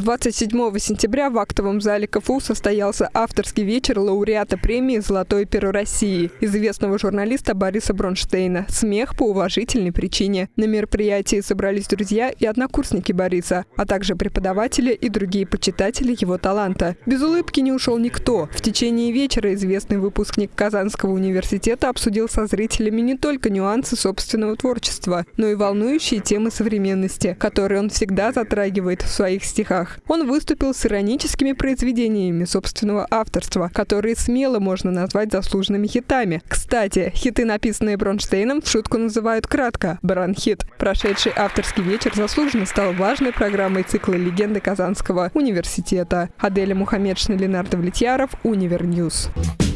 27 сентября в актовом зале КФУ состоялся авторский вечер лауреата премии «Золотое перо России» известного журналиста Бориса Бронштейна «Смех по уважительной причине». На мероприятии собрались друзья и однокурсники Бориса, а также преподаватели и другие почитатели его таланта. Без улыбки не ушел никто. В течение вечера известный выпускник Казанского университета обсудил со зрителями не только нюансы собственного творчества, но и волнующие темы современности, которые он всегда затрагивает в своих стихах стихах. Он выступил с ироническими произведениями собственного авторства, которые смело можно назвать заслуженными хитами. Кстати, хиты, написанные Бронштейном, в шутку называют кратко «Бронхит». Прошедший авторский вечер заслуженно стал важной программой цикла «Легенды Казанского университета». Аделя Мухаммедшина, Ленар Давлетьяров, Univer News. News.